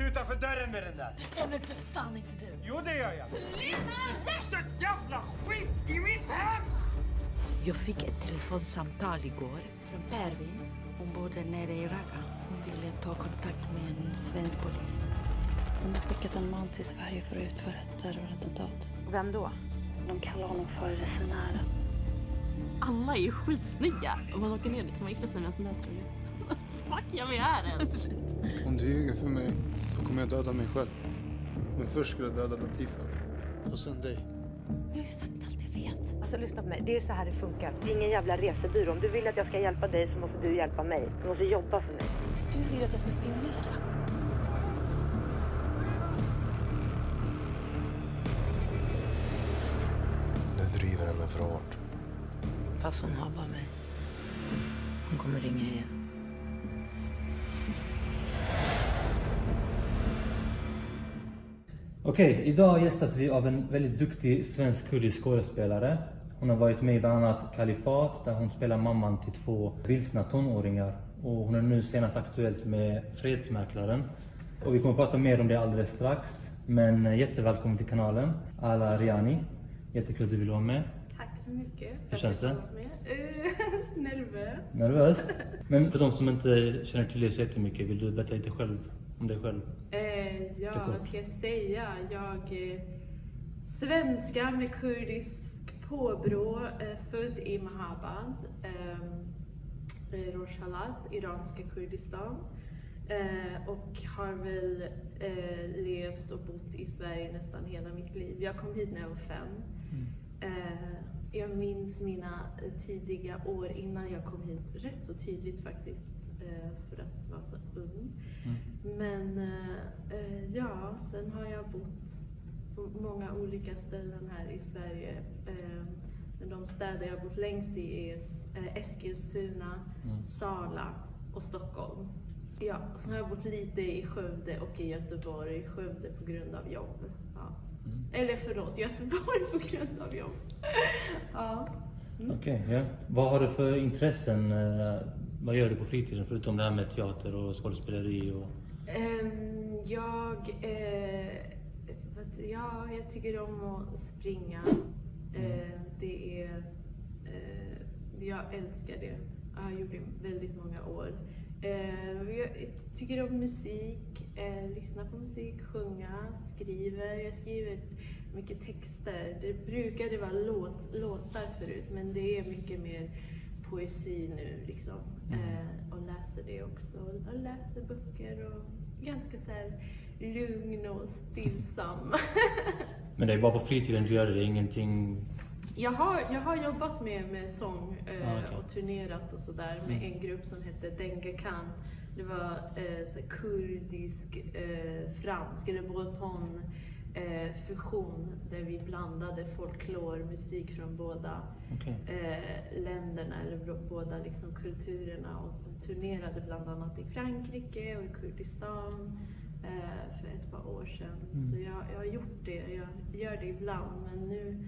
inte utanför dörren med den där. Bestämmer för fan inte du. Jo, det gör jag. Sätt jävla skit i mitt hem! Jag fick ett telefonsamtal igår från Pervin. Hon bor där nere i Raqqa. Hon ville ta kontakt med en svensk polis. De har skickat en man till Sverige för att utföra ett terrorattentat. Vem då? De kallar honom för resenären. Alla är ju skitsnygga. Om man åker ner dit får man gifta sig med en sån där tror jag. Fuck jag vi är ens. Om du ljuger för mig så kommer jag döda mig själv. Men först ska jag döda Latifa. Och sen dig. Jag har ju sagt allt jag vet. Alltså lyssna på mig, det är så här det funkar. Det är ingen jävla resebyrå. Om du vill att jag ska hjälpa dig så måste du hjälpa mig. Du måste jobba för mig. Du vill att jag ska spionera. Okej, idag gästas vi av en väldigt duktig svensk kurdisk skådespelare. Hon har varit med i bland annat Kalifat där hon spelar mamman till två vilsna tonåringar. Och hon är nu senast aktuellt med Fredsmäklaren. Och vi kommer att prata mer om det alldeles strax. Men eh, jättevälkommen till kanalen, Ala Riani. Jättekul att du vill vara med. Tack så mycket. Hur känns det? Uh, nervös. Nervöst? Men för de som inte känner till dig så jättemycket, vill du berätta lite själv om dig själv? Uh, ja, vad ska jag säga? Jag är svenska med kurdisk påbrå, eh, född i Mahabad, eh, Rojhelat, iranska Kurdistan. Eh, och har väl eh, levt och bott i Sverige nästan hela mitt liv. Jag kom hit när jag var fem. Eh, jag minns mina eh, tidiga år innan jag kom hit rätt så tydligt faktiskt, eh, för att vara så ung. Men eh, eh, ja, sen har jag bott på många olika ställen här i Sverige. Eh, men de städer jag bott längst i är eh, Eskilstuna, Sala och Stockholm. Ja, sen har jag bott lite i Skövde och i Göteborg. Skövde på grund av jobb. Ja. Eller förlåt, Göteborg på grund av jobb. ja. Okej, ja. Vad har du för intressen? Vad gör du på fritiden förutom det här med teater och skådespeleri? Och... Ehm, jag, eh, ja, jag tycker om att springa. Eh, det är, eh, jag älskar det. Jag har gjort det väldigt många år. Jag tycker om musik, lyssna på musik, sjunga, skriver. Jag skriver mycket texter. Det brukade vara låt, låtar förut, men det är mycket mer poesi nu liksom. Eh, och läser det också. Och läser böcker och ganska så här lugn och stillsam. Men det är bara på fritiden du gör det, det är ingenting... Jag har, jag har jobbat med, med sång eh, Ah, okej. och turnerat och sådär med en grupp som hette Dengue Khan. Det var eh, kurdisk, eh, fransk eller breton eh, fusion där vi blandade folklormusik från båda Okej. eh, länderna eller båda liksom, kulturerna och, turnerade bland annat i Frankrike och i Kurdistan eh, för ett par år sedan. Så jag, jag har gjort det, jag gör det ibland men nu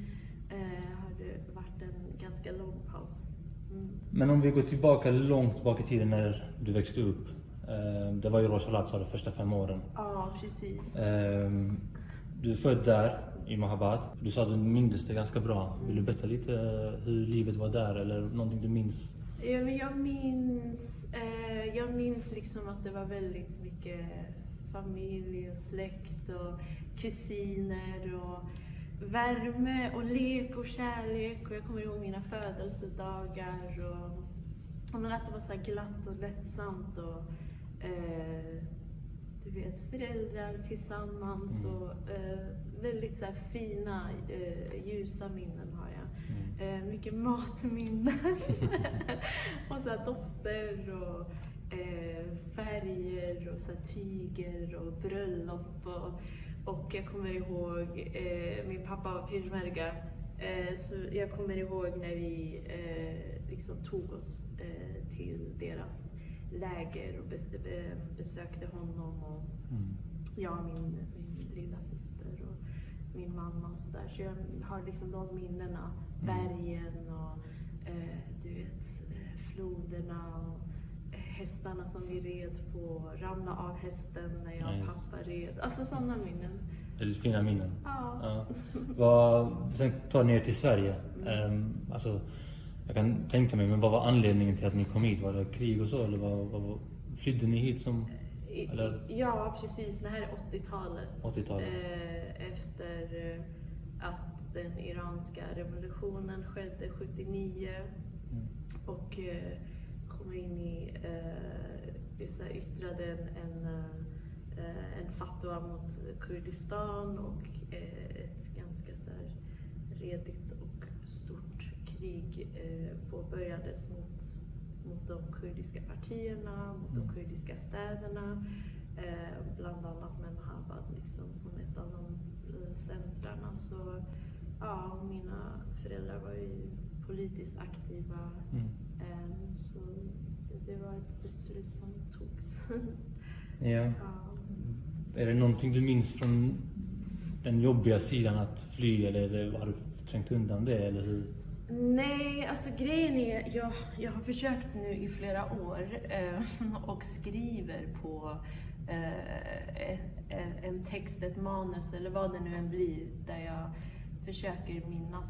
eh, har det varit en ganska lång paus. Mm. Men om vi går tillbaka långt tillbaka i tiden när du växte upp. eh, Det var ju Rojhelat sa de första fem åren. Ja, precis. Du är född där, i Mahabad. Du sa att du minns det ganska bra. Vill du berätta lite eh, hur livet var där eller någonting du minns? Ja, men jag minns, eh, jag minns liksom att det var väldigt mycket familj och släkt och kusiner och värme och lek och kärlek. Och jag kommer ihåg mina födelsedagar och, och att det var så här glatt och lättsamt och eh, du vet, föräldrar tillsammans och eh, väldigt så här fina, eh, ljusa minnen har jag. Eh, mycket matminnen. och så här dofter och eh, färger och så här tyger och bröllop. Och, och jag kommer ihåg, eh, min pappa var peshmerga, eh, så jag kommer ihåg när vi liksom tog oss till deras läger och be- be- besökte honom. Och, jag och min, min lilla syster och min mamma och sådär. Så jag har liksom de minnena. Bergen och eh, du vet, eh, floderna och hästarna som vi red på, ramla av hästen när jag Ja, och just. pappa red. Alltså sådana minnen. Väldigt fina minnen. Ja. Ja. Vad, sen tar ni er till Sverige. Ehm, alltså, jag kan tänka mig, men vad var anledningen till att ni kom hit? Var det krig och så eller vad, vad, flydde ni hit som... I- Eller? Ja, precis. Det här är 80-talet. 80-talet. Eh, efter eh, att den iranska revolutionen skedde 79 Mm. och eh, Khomeini eh, yttrade en, en, eh, fatwa mot Kurdistan och eh, ett ganska så här, redigt krig eh, påbörjades mot, mot de kurdiska partierna, mot de Mm. kurdiska städerna. Eh, bland annat med Mahabad liksom, som ett av de eh, centrarna. Så ja, mina föräldrar var ju politiskt aktiva. Mm. Eh, så det var ett beslut som togs. Ja. ja. Är det någonting du minns från den jobbiga sidan att fly eller har du trängt undan det eller hur? Nej, alltså grejen är, jag, jag har försökt nu i flera år eh, och skriver på eh, en, en text, ett manus eller vad det nu än blir, där jag försöker minnas,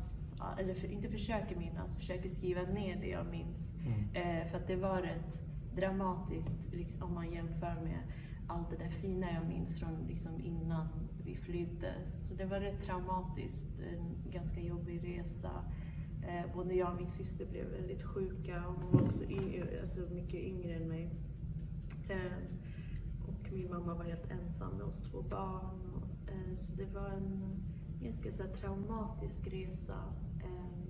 eller för, inte försöker minnas, försöker skriva ner det jag minns. Mm. Eh, för att det var rätt dramatiskt liksom, om man jämför med allt det där fina jag minns från liksom, innan vi flydde. Så det var rätt traumatiskt, en ganska jobbig resa. Eh, både jag och min syster blev väldigt sjuka och hon var också yngre, alltså mycket yngre än mig. Eh, och min mamma var helt ensam med oss två barn. Och, eh, så det var en ganska så här, traumatisk resa. Eh,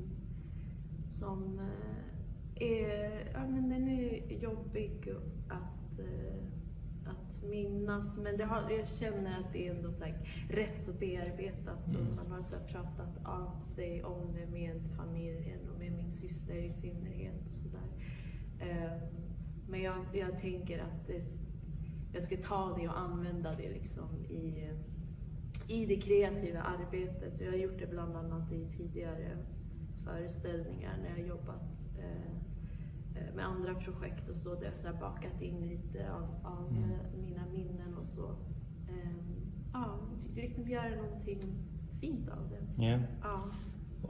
som eh, är, ja men den är jobbig att, eh, att minnas. Men det har, jag känner att det är ändå så här, rätt så bearbetat och man har så pratat av sig om det med familjen och med min syster i synnerhet. och så där. Eh, Men jag, jag tänker att det, jag ska ta det och använda det liksom i, i det kreativa arbetet. Jag har gjort det bland annat i tidigare föreställningar när jag har jobbat eh, med andra projekt och så, där jag så här bakat in lite av, av Mm. eh, mina minnen och så. Ehm, ja, liksom göra någonting fint av det. Ja. Ja.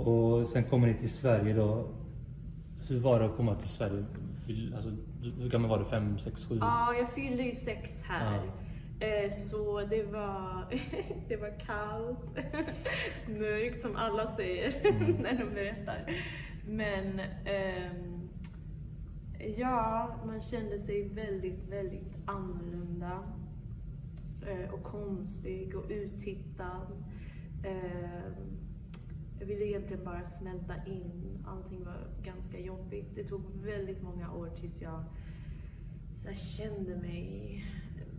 Och sen kommer ni till Sverige då. Hur var det att komma till Sverige? Alltså, hur gammal var du? Fem, sex, sju? Ja, jag fyllde ju sex här. Eh, Så det var, det var kallt, mörkt som alla säger Mm. när de berättar. Men ehm, ja, man kände sig väldigt, väldigt annorlunda eh, och konstig och uttittad. Ehm, jag ville egentligen bara smälta in. Allting var ganska jobbigt. Det tog väldigt många år tills jag så kände mig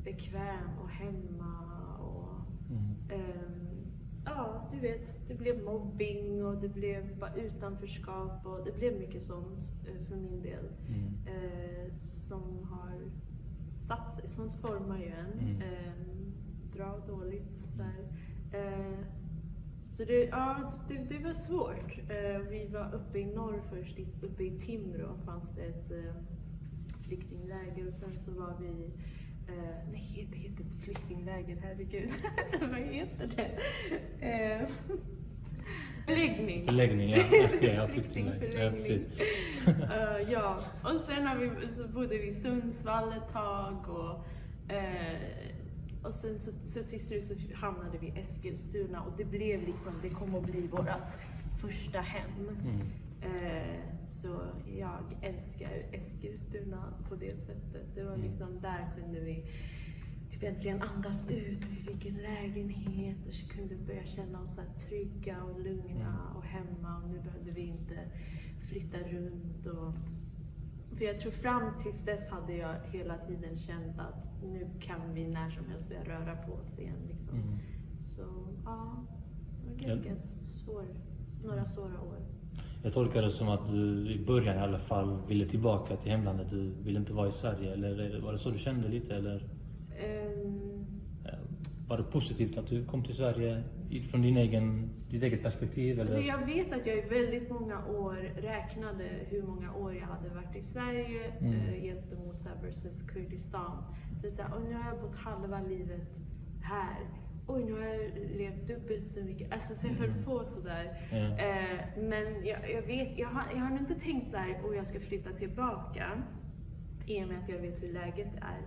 bekväm och hemma. Och, Mm. ehm, ja, du vet, det blev mobbing och det blev bara utanförskap och det blev mycket sånt eh, för min del. Mm. Eh, som har satt sig. Sånt formar ju en. Mm. Ehm, bra och dåligt där. Eh, så det, ja, det, det var svårt. Eh, vi var uppe i norr först, uppe i Timrå fanns det ett eh, flyktingläger och sen så var vi Eh, nej, det heter inte flyktingläger, herregud. Vad heter det? Eh, förläggning. Ja. Okej, ja, flyktingläger. Ja, precis. Eh, ja, och sen har vi, så bodde vi i Sundsvall ett tag och, eh, och sen så, så till slut så hamnade vi i Eskilstuna och det blev liksom, det kom att bli vårt första hem. Mm. Eh, så jag älskar Eskilstuna på det sättet. Det var Mm. liksom, där kunde vi typ äntligen andas ut. Vi fick en lägenhet och så kunde börja känna oss så trygga och lugna Mm. och hemma. Och nu behövde vi inte flytta runt. Och, för jag tror fram tills dess hade jag hela tiden känt att nu kan vi när som helst börja röra på oss igen. Liksom. Mm. Så ja, det var ganska svår, några svåra år. Jag tolkar det som att du i början i alla fall ville tillbaka till hemlandet. Du ville inte vara i Sverige. Eller var det så du kände lite? Eller eh, var det positivt att du kom till Sverige från din egen, ditt eget perspektiv? Eller? Alltså jag vet att jag i väldigt många år räknade hur många år jag hade varit i Sverige Mm. eh, gentemot så här, versus Kurdistan. Så så här, "Oj, nu har jag bott halva livet här. Oj, nu har jag levt dubbelt så mycket. Alltså, så jag höll Mm. på sådär. Ja. Eh, men jag, jag vet, jag har, jag har inte tänkt så här, och jag ska flytta tillbaka. I och med att jag vet hur läget är.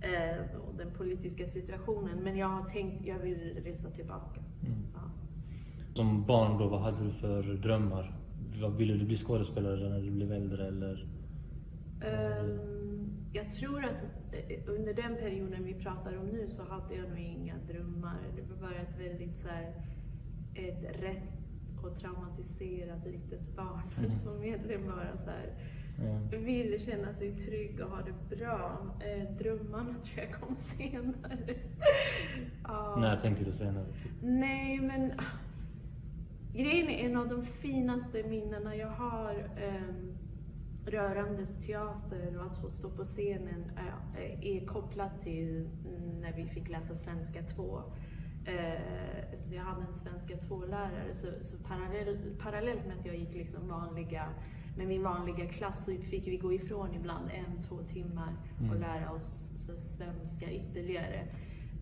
Eh, och den politiska situationen. Men jag har tänkt, jag vill resa tillbaka. Mm. Ja. Som barn då, vad hade du för drömmar? Ville du bli skådespelare när du blev äldre eller? Ehm, jag tror att eh, under den perioden vi pratar om nu så hade jag nog inga drömmar. Det var bara ett väldigt så här, ett rätt och traumatiserat litet barn Mm. som egentligen bara så här, Ja. ville känna sig trygg och ha det bra. Eh, drömmarna tror jag kom senare. Ja. När tänkte du senare? Typ? Nej, men grejen är en av de finaste minnena jag har um, rörandes teater och att få stå på scenen eh, är kopplat till när vi fick läsa svenska 2. Eh, så jag hade en svenska 2-lärare, så, så parallell, parallellt med att jag gick liksom vanliga, med min vanliga klass så fick vi gå ifrån ibland en, två timmar och Mm. lära oss svenska ytterligare.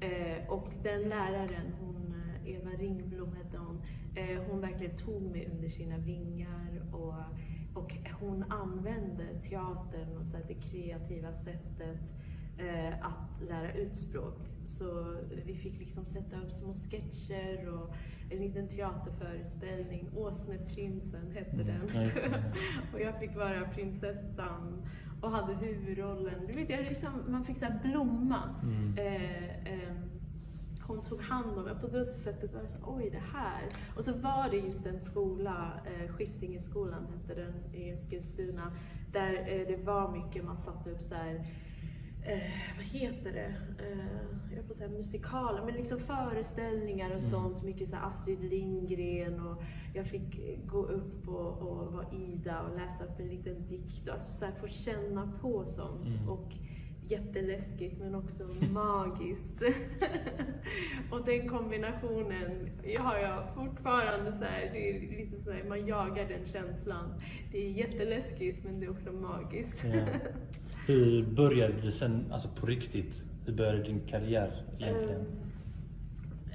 Eh, och den läraren, hon, eh, Eva Ringblom hette hon, eh, hon verkligen tog mig under sina vingar och, och hon använde teatern och så det kreativa sättet eh, att lära ut språk. Så vi fick liksom sätta upp små sketcher och en liten teaterföreställning. Åsneprinsen hette Mm, den. och jag fick vara prinsessan och hade huvudrollen. Du vet, jag liksom, man fick så blomma. Mm. Eh, ehm, hon tog hand om mig. På det sättet var det så oj det här. Och så var det just en skola, eh, Skiftingeskolan hette den i Eskilstuna, där eh, det var mycket, man satte upp så här eh, vad heter det? Eh, jag får säga musikaler, men liksom föreställningar och Mm. sånt. Mycket så här Astrid Lindgren och jag fick eh, gå upp och, och vara Ida och läsa upp en liten dikt. Alltså så här, få känna på sånt. Mm. Och jätteläskigt men också magiskt. och den kombinationen har jag fortfarande så här, det är lite så här, man jagar den känslan. Det är jätteläskigt men det är också magiskt. Ja. Hur började det sen, alltså på riktigt? Hur började din karriär egentligen? Ehm,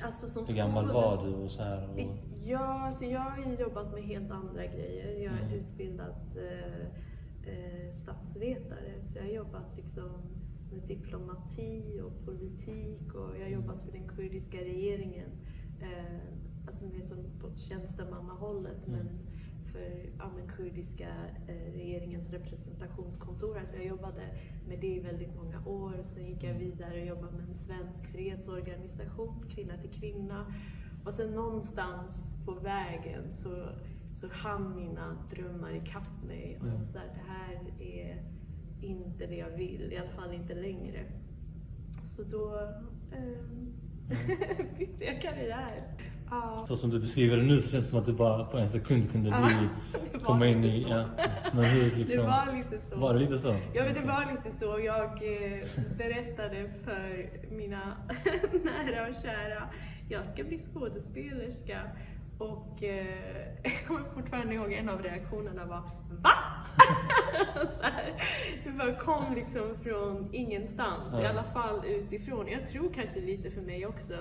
Alltså som Hur gammal var du och så här? Och... Ja, alltså jag har jobbat med helt andra grejer. Jag är Mm. utbildad eh, eh, statsvetare, så jag har jobbat liksom med diplomati och politik och jag har jobbat för den kurdiska regeringen. Eh, alltså mer som på tjänstemannahållet, Mm. men för ja, men kurdiska eh, regeringens representationskontor. Alltså jag jobbade med det i väldigt många år. Sen gick jag vidare och jobbade med en svensk fredsorganisation, Kvinna till kvinna. Och sen någonstans på vägen så, så hann mina drömmar ikapp mig. Och jag var Mm. såhär, det här är inte det jag vill, i alla fall inte längre. Så då ehm, bytte jag karriär. Så som du beskriver det nu så känns det som att du bara på en sekund kunde bli, var komma in i... Ja. Men hur liksom... Det var lite så. Var det lite så? Ja, men det var lite så. Jag eh, berättade för mina nära och kära, jag ska bli skådespelerska. Och eh, jag kommer fortfarande ihåg en av reaktionerna var VA? Så här. det bara kom liksom från ingenstans, i Ja. alla fall utifrån. Jag tror kanske lite för mig också.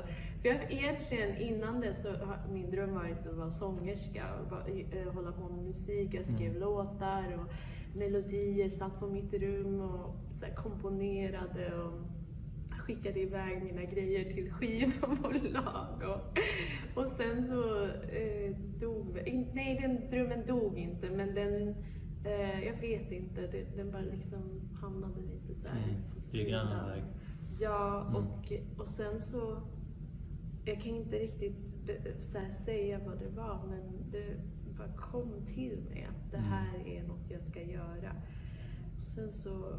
För jag, egentligen innan det så har min dröm varit att vara sångerska och bara, eh, hålla på med musik. Jag skrev Mm. låtar och melodier, satt på mitt rum och så här, komponerade och skickade iväg mina grejer till skivbolag. Och, och sen så eh, dog, nej den drömmen dog inte men den, eh, jag vet inte, det, den bara liksom hamnade lite så här Mm, på sidan. Ja, Mm. och, och sen så, jag kan inte riktigt be- så säga vad det var men det bara kom till mig att det Mm. här är något jag ska göra. Sen så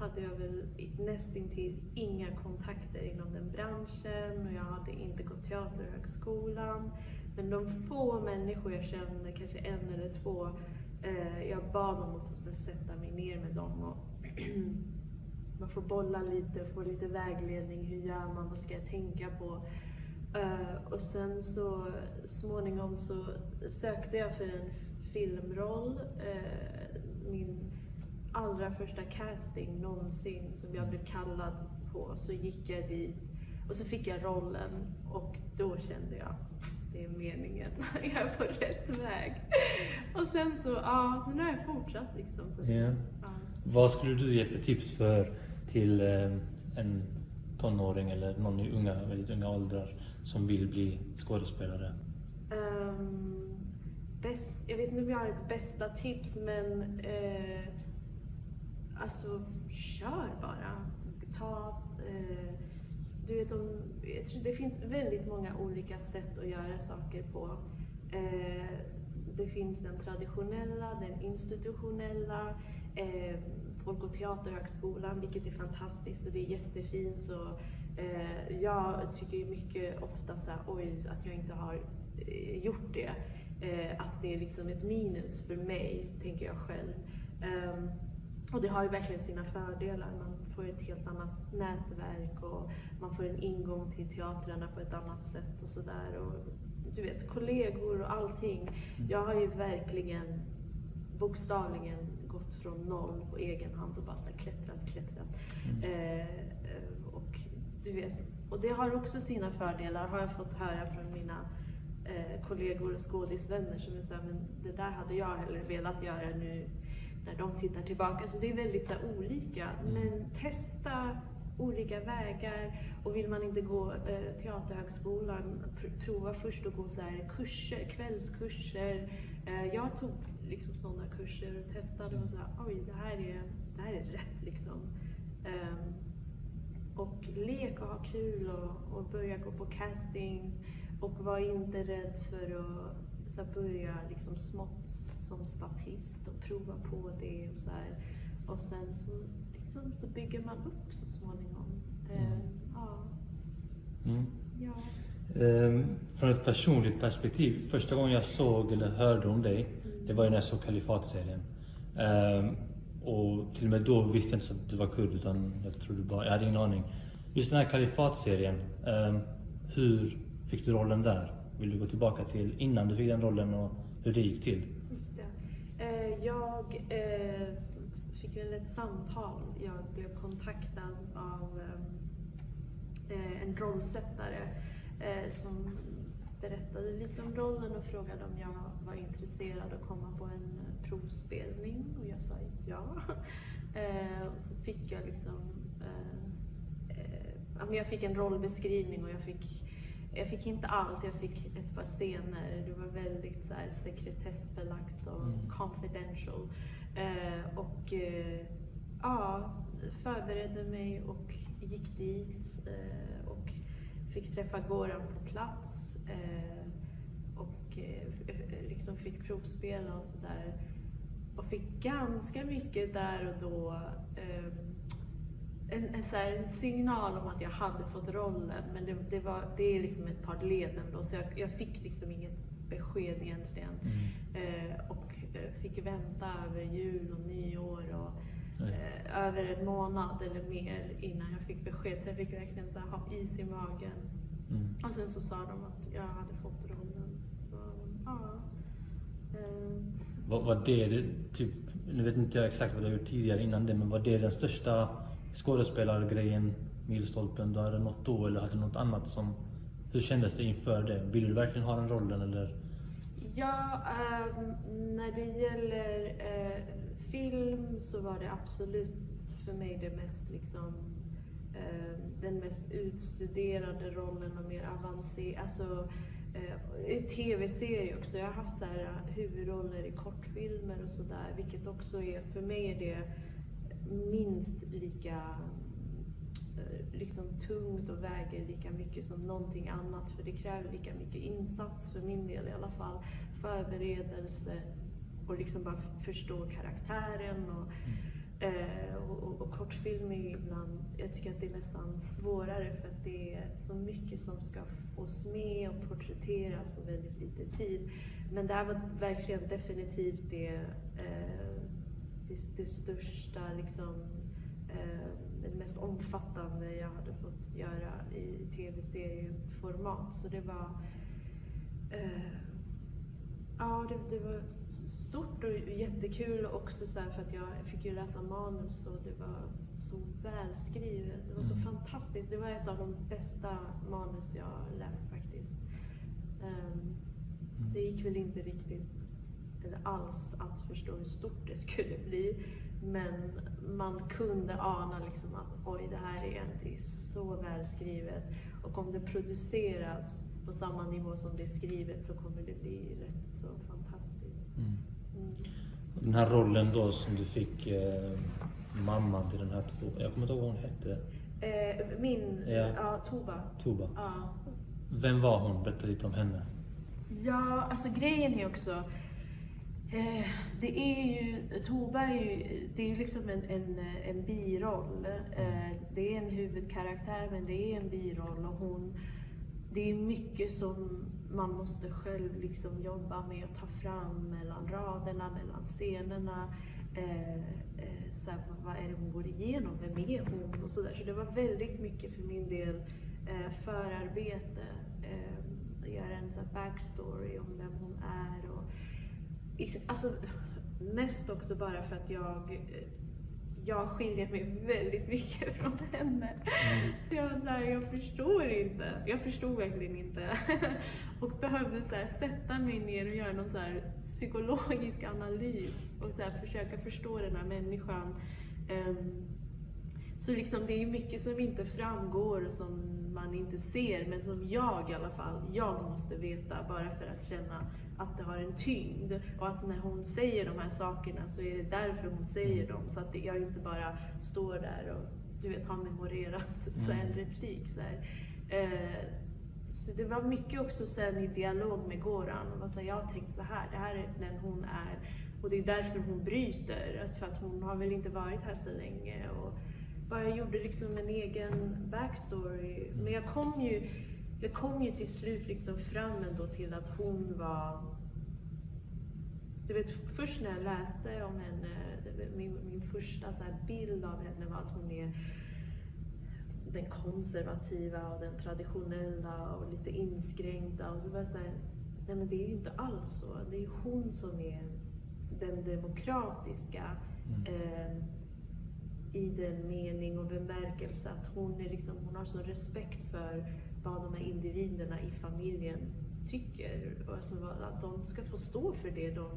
hade jag väl nästintill inga kontakter inom den branschen och jag hade inte gått teaterhögskolan. Men de få människor jag kände, kanske en eller två, eh, jag bad dem att få sätta mig ner med dem och man får bolla lite, få lite vägledning. Hur gör man? Vad ska jag tänka på? Uh, och sen så småningom så sökte jag för en filmroll. Uh, min allra första casting någonsin som jag blev kallad på. Så gick jag dit och så fick jag rollen och då kände jag det är meningen. Jag är på rätt väg. Och sen så, ja, så nu har jag fortsatt liksom. Så Ja. ja. Vad skulle du ge för tips för till eh, en tonåring eller någon i unga, väldigt unga åldrar som vill bli skådespelare? Ehm, bäst, jag vet inte om jag har ett bästa tips men eh, alltså kör bara. Ta, eh, du vet, om, jag tror det finns väldigt många olika sätt att göra saker på. Eh, det finns den traditionella, den institutionella. Eh, Folk och teaterhögskolan, vilket är fantastiskt och det är jättefint. Och, eh, jag tycker mycket ofta så här, oj, att jag inte har eh, gjort det. Eh, att det är liksom ett minus för mig, tänker jag själv. Ehm, och det har ju verkligen sina fördelar. Man får ett helt annat nätverk och man får en ingång till teatrarna på ett annat sätt och sådär. Och Du vet, kollegor och allting. Jag har ju verkligen bokstavligen gått från noll på egen hand och bara klättrat, klättrat. Eh, eh, och, du vet, och det har också sina fördelar, har jag fått höra från mina eh, kollegor och skådisvänner som är såhär, men det där hade jag hellre velat göra nu när de tittar tillbaka. Så det är väldigt så olika. Men testa olika vägar och vill man inte gå eh, teaterhögskolan, pr- prova först att gå så här kurser, kvällskurser. Eh, jag tog liksom sådana kurser och testade och så här, oj det här är, det här är rätt liksom. Ehm, och lek och ha kul och, och börja gå på castings och var inte rädd för att så här, börja liksom smått som statist och prova på det och så här. Och sen så, liksom, så bygger man upp så småningom. Ehm, ja. Mm. ja. Ehm, från ett personligt perspektiv, första gången jag såg eller hörde om dig, det var ju när jag såg Kalifatserien. Ehm, och till och med då visste jag inte att du var kurd utan jag trodde bara, jag hade ingen aning. Just den här Kalifatserien, um, hur fick du rollen där? Vill du gå tillbaka till innan du fick den rollen och hur det gick till? Eh, jag eh, fick väl ett samtal. Jag blev kontaktad av eh, en rollsättare som berättade lite om rollen och frågade om jag var intresserad att komma på en provspelning och jag sa ja. Och så fick jag liksom jag fick en rollbeskrivning och jag fick jag fick inte allt, jag fick ett par scener. Det var väldigt så här, sekretessbelagt och Mm. confidential. Eh, och eh, ja, förberedde mig och gick dit eh, och fick träffa Goran på plats. Eh, och eh, liksom fick provspela och sådär. Och fick ganska mycket där och då eh, en, en, så här, en signal om att jag hade fått rollen. Men det, det, var, det är liksom ett par led ändå, så jag, jag fick liksom inget besked egentligen. Eh, och eh, fick vänta över jul och nyår och eh, över en månad eller mer innan jag fick besked. Så jag fick verkligen så här, ha is i magen. Mm. Och sen så sa de att jag hade fått rollen. Så ja. Eh, Var, var det, typ, nu vet inte jag exakt vad du har gjort tidigare innan det, men var det den största skådespelargrejen, milstolpen, du hade nått då eller hade något annat som... Hur kändes det inför det? Vill du verkligen ha den rollen eller? Ja, um, när det gäller uh, film så var det absolut för mig det mest liksom ehm, den mest utstuderade rollen och mer avancerad. Alltså, eh, i tv-serier också. Jag har haft så här, eh, huvudroller i kortfilmer och sådär, vilket också är, för mig är det minst lika eh, liksom tungt och väger lika mycket som någonting annat. För det kräver lika mycket insats, för min del i alla fall. Förberedelse och liksom bara förstå karaktären. Och, eh, och, och, och kortfilm är ju ibland, jag tycker att det är nästan svårare för att det är så mycket som ska fås med och porträtteras på väldigt lite tid. Men det här var verkligen definitivt det, eh, det, det största liksom, eh, den mest omfattande jag hade fått göra i tv-serieformat. Så det var eh, Ja, det, det var stort och jättekul också så för att jag fick ju läsa manus och det var så välskrivet. Det var så Mm. fantastiskt. Det var ett av de bästa manus jag läst faktiskt. Ehm, det gick väl inte riktigt, eller alls, att förstå hur stort det skulle bli. Men man kunde ana liksom att oj, det här är egentligen så välskrivet. Och om det produceras på samma nivå som det är skrivet så kommer det bli rätt så fantastiskt. Mm. Mm. Den här rollen då som du fick, eh, mamman till den här två, jag kommer inte ihåg vad hon hette, Eh, min, Ja. ja, Tova. Tuba. Ja. Vem var hon? Berätta lite om henne. Ja, alltså grejen är också, eh, det är ju, Tova är ju, det är ju liksom en, en, en biroll. Eh, det är en huvudkaraktär men det är en biroll och hon, det är mycket som man måste själv liksom jobba med och ta fram mellan raderna, mellan scenerna. Eh, eh så här, vad, är det hon går igenom? Vem är hon? Och så, där. så det var väldigt mycket för min del eh, förarbete. Eh, göra en så här, backstory om vem hon är. Och, alltså, mest också bara för att jag jag skiljer mig väldigt mycket från henne. Så jag var så här, jag förstår inte. Jag förstod verkligen inte. och behövde så här, sätta mig ner och göra någon så här psykologisk analys och så här, försöka förstå den här människan. Ehm, så liksom, det är mycket som inte framgår och som man inte ser, men som jag i alla fall, jag måste veta bara för att känna att det har en tyngd. Och att när hon säger de här sakerna så är det därför hon säger dem. Så att jag inte bara står där och du vet, har memorerat så här, en replik. Så. Eh, så det var mycket också sen i dialog med Goran. Och var så här, jag har tänkt så här, det här är den hon är. Och det är därför hon bryter. För att hon har väl inte varit här så länge. Och bara jag gjorde liksom en egen backstory. Men jag kom ju, jag kom ju till slut liksom fram ändå till att hon var... Du vet, först när jag läste om henne, det- min, min första så bild av henne var att hon är den konservativa och den traditionella och lite inskränkta. Och så var jag så här, nej men det är ju inte alls så. Det är ju hon som är den demokratiska. Eh, i den mening och bemärkelse att hon, är liksom, hon har sån respekt för vad de här individerna i familjen tycker. Alltså att de ska få stå för det de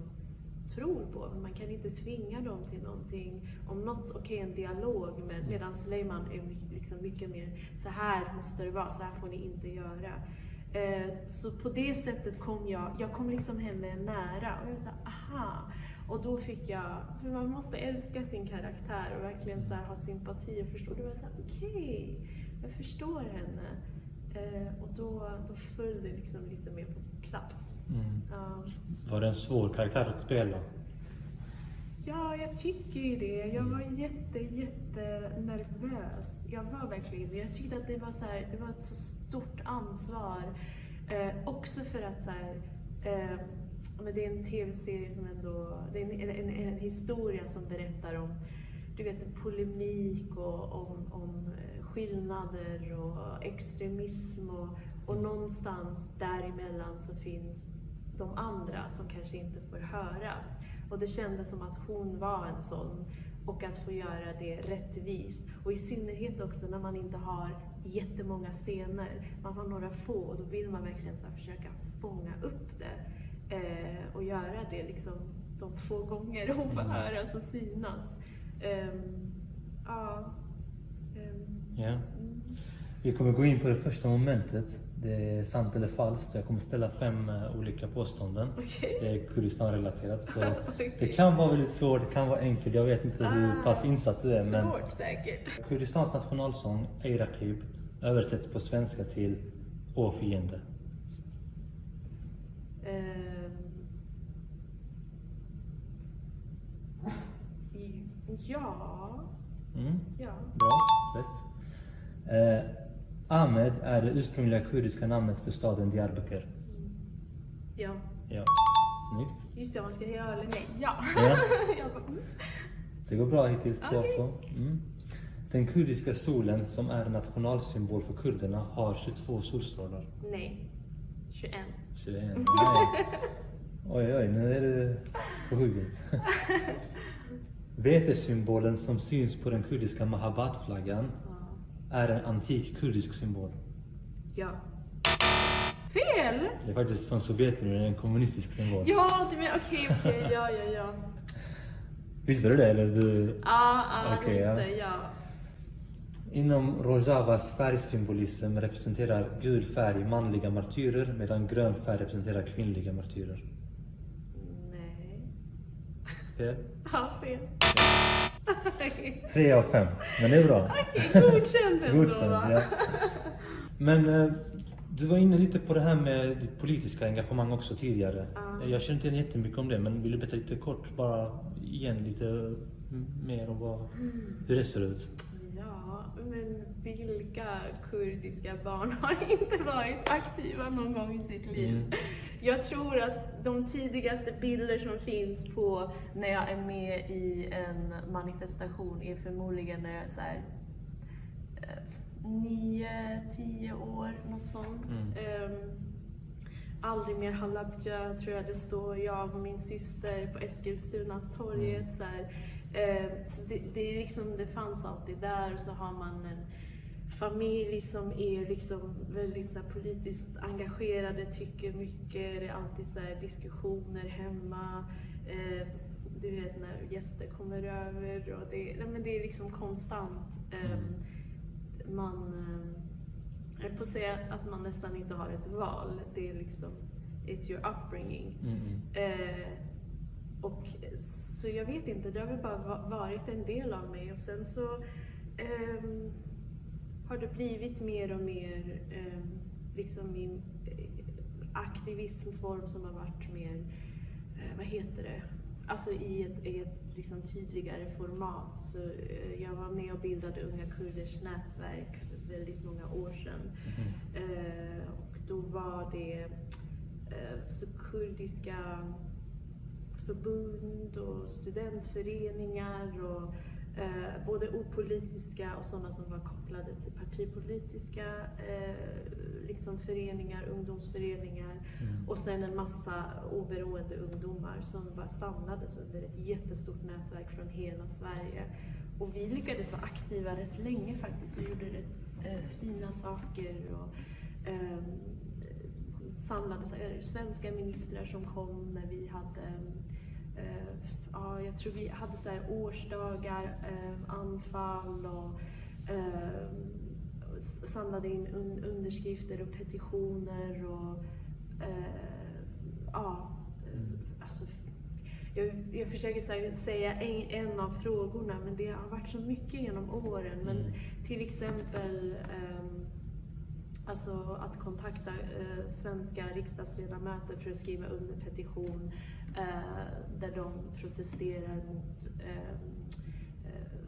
tror på. Men man kan inte tvinga dem till någonting. Om något, okej en dialog, men medan Suleiman är mycket, liksom mycket mer så här måste det vara, så här får ni inte göra. Eh, så på det sättet kom jag, jag kom liksom henne nära och jag sa aha. Och då fick jag, för man måste älska sin karaktär och verkligen så ha sympati och förstå. Då var jag såhär, okej, jag förstår henne. Eh, och då, då föll det liksom lite mer på plats. Mm. Ja. Var det en svår karaktär att spela? Ja, jag tycker ju det. Jag var jätte, jätte nervös. Jag var verkligen det. Jag tyckte att det var, så här, det var ett så stort ansvar. Eh, också för att så här, eh, men det är en tv-serie som ändå, det är en, en, en, historia som berättar om du vet, polemik och om, om eh, skillnader och extremism och, och någonstans däremellan så finns de andra som kanske inte får höras. Och det kändes som att hon var en sån. Och att få göra det rättvist. Och i synnerhet också när man inte har jättemånga scener. Man har några få och då vill man verkligen så försöka fånga upp det. Eh, och göra det liksom de få gånger hon får höras och synas. Ehm, ja. Ja. Vi kommer gå in på det första momentet. Det är sant eller falskt. Jag kommer ställa fem eh, olika påståenden. Okej. Det är Kurdistan-relaterat. Så Okej. det kan vara väldigt svårt, det kan vara enkelt. Jag vet inte hur Ah, pass insatt du är. Men Svårt säkert. Kurdistans nationalsång, Ey Raqib, översätts på svenska till Å fiende. I- ja. Mm. Ja. Bra, rätt. Eh, Ahmed är det ursprungliga kurdiska namnet för staden Diyarbakir. Ja. Ja, snyggt. Just det, man ska ja eller nej. Ja. Ja. Mm. Det går bra hittills, två av Okej. två. Mm. Den kurdiska solen som är nationalsymbol för kurderna har 22 solstrålar. Nej. 21. 21. Nej. Oj, oj, nu är du på hugget. Vetesymbolen som syns på den kurdiska Mahabat-flaggan är en antik kurdisk symbol. Ja. Fel! Det är faktiskt från Sovjetunionen, en kommunistisk symbol. Ja, du menar okej, okej, ja, ja, ja. Visste du det? Eller du... Ja, ja, ja. lite, ja. Inom Rojavas färgsymbolism representerar gul färg manliga martyrer medan grön färg representerar kvinnliga martyrer. Nej. Fel? Ja, fel. Tre av fem. Men det är bra. Okej, godkänd ändå Godkänd, va? ja. Men eh, du var inne lite på det här med ditt politiska engagemang också tidigare. Ja. Jag känner inte igen jättemycket om det, men vill du berätta lite kort, bara igen lite mer om vad, hur det ser ut? Ja, men vilka kurdiska barn har inte varit aktiva någon gång i sitt liv? Mm. Jag tror att de tidigaste bilder som finns på när jag är med i en manifestation är förmodligen när jag är så här, eh, nio, tio år, något sånt. Mm. Ehm, aldrig mer Halabja, tror jag det står, jag och min syster på Eskilstuna torget. Så här. Eh, så det, det, är liksom, det fanns alltid där och så har man en familj som är liksom väldigt så här, politiskt engagerade, tycker mycket. Det är alltid så här, diskussioner hemma. Eh, du vet när gäster kommer över och det, nej, men det är liksom konstant. Eh, man, eh, jag att säga att man nästan inte har ett val. Det är liksom, it's your upbringing. Mm. Och så jag vet inte, det har väl bara va- varit en del av mig och sen så ehm, har det blivit mer och mer ehm, liksom min eh, aktivismform som har varit mer, eh, vad heter det, alltså i ett, i ett liksom tydligare format. Så eh, jag var med och bildade Unga Kurders nätverk för väldigt många år sedan. Eh, och då var det eh, så kurdiska förbund och studentföreningar och eh, både opolitiska och sådana som var kopplade till partipolitiska eh, liksom föreningar, ungdomsföreningar Mm. och sen en massa oberoende ungdomar som bara samlades under ett jättestort nätverk från hela Sverige. Och vi lyckades vara aktiva rätt länge faktiskt. Vi gjorde rätt eh, fina saker och ehm, samlade här, svenska ministrar som kom när vi hade eh, Ja, jag tror vi hade så årsdagar, eh, anfall och eh, samlade in un underskrifter och petitioner och eh, ja, eh, alltså jag, jag försöker säga en, en av frågorna men det har varit så mycket genom åren. Men Mm. till exempel ehm, Alltså att kontakta eh, svenska riksdagsledamöter för att skriva under petition eh, där de protesterar mot eh, eh,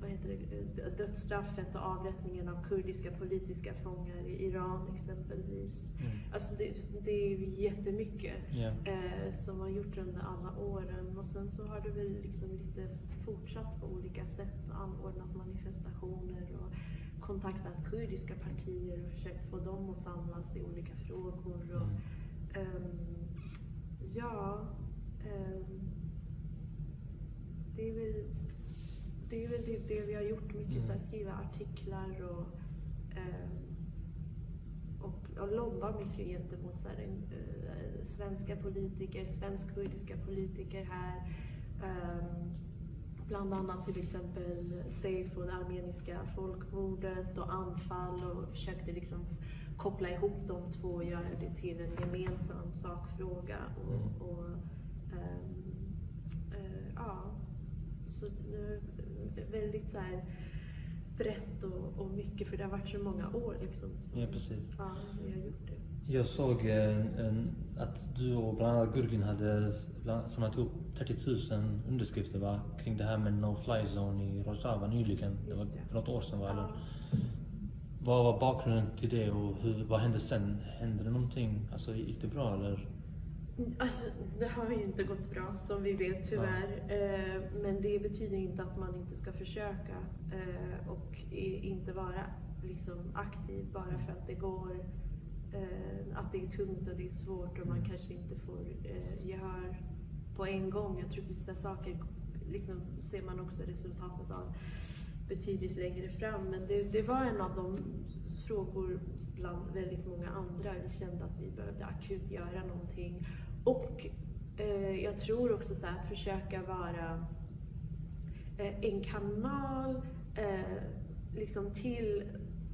vad heter det, dödsstraffet och avrättningen av kurdiska politiska fångar i Iran exempelvis. Mm. Alltså det, det är ju jättemycket eh, som har gjort under alla åren och sen så har det väl liksom lite fortsatt på olika sätt anordnat manifestationer och kontaktat kurdiska partier och försökt få dem att samlas i olika frågor. Och, ehm, ja, ehm, det är väl det, är väl det, det vi har gjort. Mycket så här, skriva artiklar och, ehm, och, och lobba mycket gentemot så här, eh, svenska politiker, svensk-kurdiska politiker här. Ehm, Bland annat till exempel Seyfo, det armeniska folkmordet och anfall och försökte liksom koppla ihop de två och göra det till en gemensam sakfråga. Och, Mm. och, ehm, eh, ja, så väldigt så här brett och, och mycket för det har varit så många år liksom. som- Ja, precis. Ja, vi har gjort det. Jag såg eh, en, att du och bland annat Gurgin hade bland- samlat ihop 30 000 underskrifter va? kring det här med no-fly zone i Rojava nyligen. Det var för något år sedan va? Eller? Ja. Vad var bakgrunden till det och hur, vad hände sen? Hände det någonting? Alltså gick det bra eller? Alltså, det har ju inte gått bra som vi vet tyvärr. Eh, men det betyder inte att man inte ska försöka eh, och inte vara liksom, aktiv bara för att det går Eh, att det är tungt och det är svårt och man kanske inte får eh, gehör på en gång. Jag tror vissa saker liksom, ser man också resultatet av betydligt längre fram. Men det, det var en av de frågor bland väldigt många andra. Vi kände att vi behövde akut göra någonting. Och eh, jag tror också så här, att försöka vara eh, en kanal eh, liksom till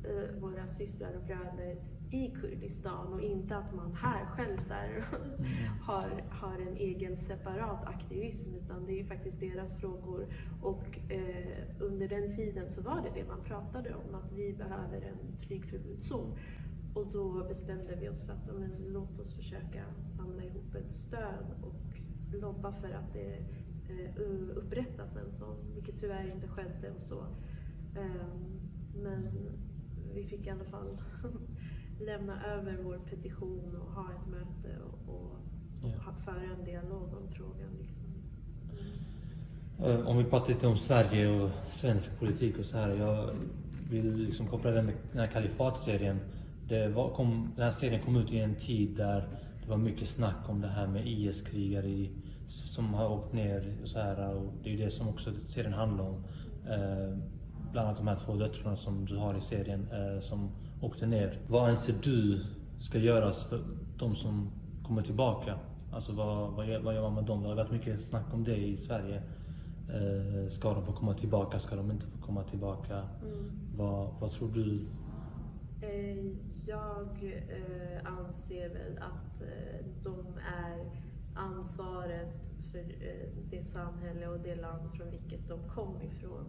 eh, våra systrar och bröder i Kurdistan och inte att man här själv här, har, har en egen separat aktivism utan det är faktiskt deras frågor. Och eh, under den tiden så var det det man pratade om, att vi behöver en flygförbudszon. Och då bestämde vi oss för att men, låt oss försöka samla ihop ett stöd och lobba för att det eh, upprättas en sån, vilket tyvärr inte skedde och så. Ehm, men vi fick i alla fall lämna över vår petition och ha ett möte och, och Ja. ha, föra en dialog om frågan. Liksom. Eh, Om vi pratar lite om Sverige och svensk politik och så här. Jag vill liksom koppla det med den här kalifatserien. Det var, kom, den här serien kom ut i en tid där det var mycket snack om det här med IS-krigare som har åkt ner och så här. Och det är ju det som också serien handlar om. Eh, bland annat de här två döttrarna som du har i serien eh, som åkte ner. Vad anser du ska göras för de som kommer tillbaka? Alltså vad, vad, gör, vad gör man med dem? Det har varit mycket snack om det i Sverige. Eh, ska de få komma tillbaka? Ska de inte få komma tillbaka? Mm. Vad, vad tror du? Eh, Jag eh, anser väl att eh, de är ansvaret för eh, det samhälle och det land från vilket de kom ifrån.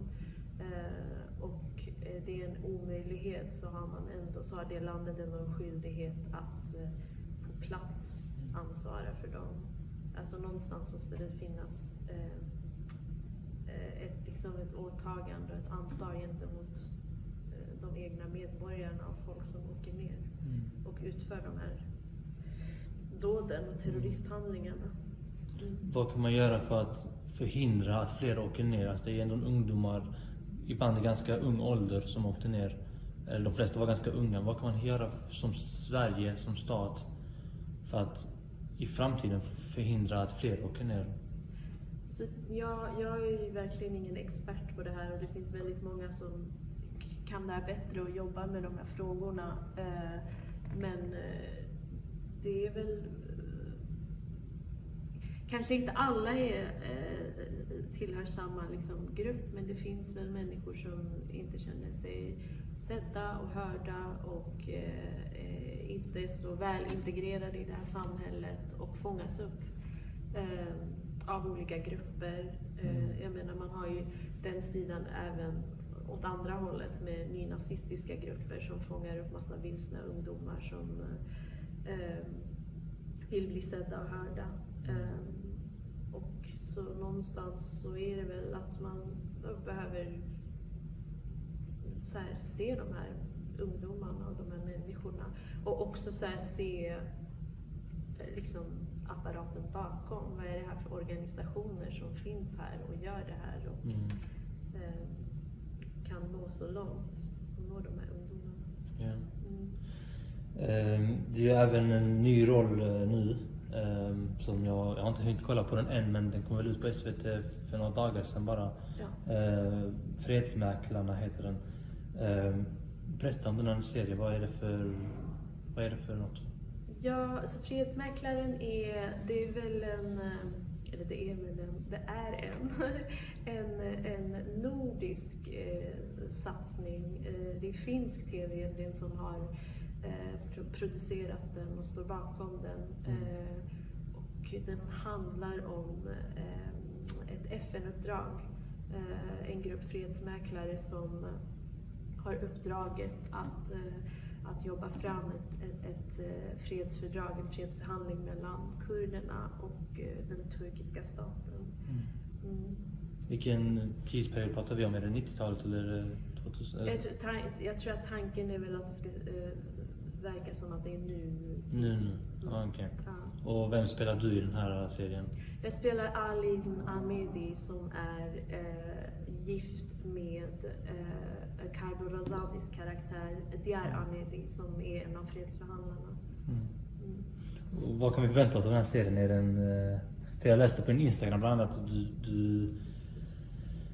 Eh, Och det är en omöjlighet så har man ändå, så har det landet ändå en skyldighet att eh, på plats ansvara för dem. Alltså någonstans måste det finnas eh, eh, ett, liksom ett åtagande och ett ansvar gentemot eh, de egna medborgarna och folk som åker ner och utför de här dåden och terroristhandlingarna. Vad kan man göra för att förhindra att fler åker ner? Alltså det är ändå ungdomar, ibland i ganska ung ålder, som åkte ner. Eller de flesta var ganska unga. Vad kan man göra som Sverige, som stat, för att i framtiden förhindra att fler åker ner? Så jag, jag är ju verkligen ingen expert på det här och det finns väldigt många som kan det här bättre och jobbar med de här frågorna. Eh, men eh, det är väl Kanske inte alla är, eh, tillhör samma liksom, grupp men det finns väl människor som inte känner sig sedda och hörda och eh, inte är så väl integrerade i det här samhället och fångas upp eh, av olika grupper. Eh, jag menar man har ju den sidan även åt andra hållet med nynazistiska grupper som fångar upp massa vilsna ungdomar som vill bli sedda och hörda. Så någonstans så är det väl att man behöver så här, se de här ungdomarna och de här människorna och också så här, se eh, liksom apparaten bakom. Vad är det här för organisationer som finns här och gör det här och Mm. eh, kan nå så långt och nå de här ungdomarna. Ja. Mm. Ehm, Det är ju även en ny roll eh, nu. Ehm, Som jag, jag har inte hunnit kolla på den än men den kom väl ut på SVT för några dagar sedan bara. Ja. Eh, Fredsmäklarna heter den. Ehm, Berätta om den här serien. Vad är det för, vad är det för något? Ja, alltså Fredsmäklaren är, det är väl en, eller det är väl en, det är en, en, en nordisk eh, satsning. Eh, det är finsk TV egentligen som har producerat den och står bakom den. Eh, och den handlar om eh, ett FN-uppdrag. Eh, en grupp fredsmäklare som har uppdraget att, eh, att jobba fram ett, ett, ett eh, fredsfördrag, en fredsförhandling mellan kurderna och eh, den turkiska staten. Mm. Vilken tidsperiod pratar vi om? Är det 90-talet eller är det 2000? Eller? Jag, tror, jag tror att tanken är väl att det ska eh, verkar som att det är nu. Nu, nu. Ja, okej. Ja. Och vem spelar du i den här serien? Jag spelar Alin Ahmedi som är eh, gift med eh, Karbo Razazis karaktär Diar Ahmedi som är en av fredsförhandlarna. Mm. Mm. Och vad kan vi förvänta oss av den här serien? Är den, eh, för jag läste på din Instagram bland annat att du, du